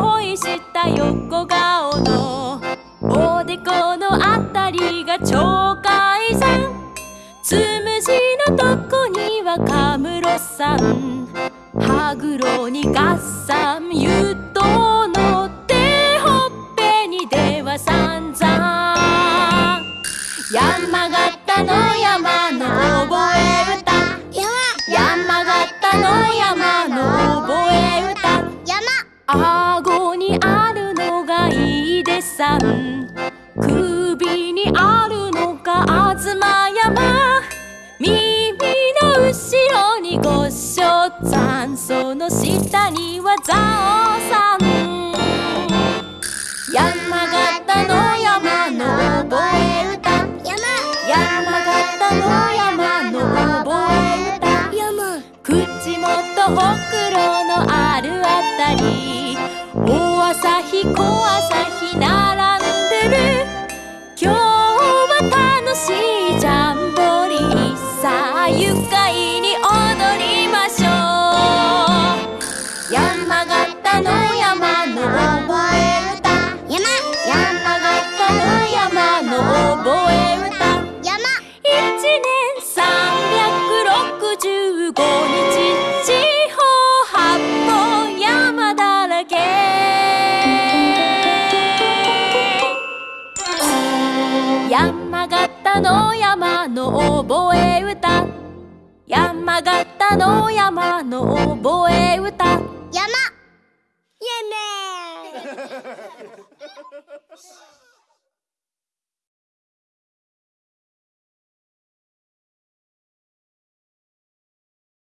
恋した横顔のおでこのあたりが鳥さんつむじのとこにはカムロさん。歯黒にガッサンゆとのてほっぺにではさんざん山形の山の覚え歌。山形の山のにごっしょざんその下には蔵王さん。山形の山の覚え歌。山形の山の覚え歌。口元ほくろのあるあたり。大朝日小山形の山の覚え歌。山形の山の覚え歌。山イエメ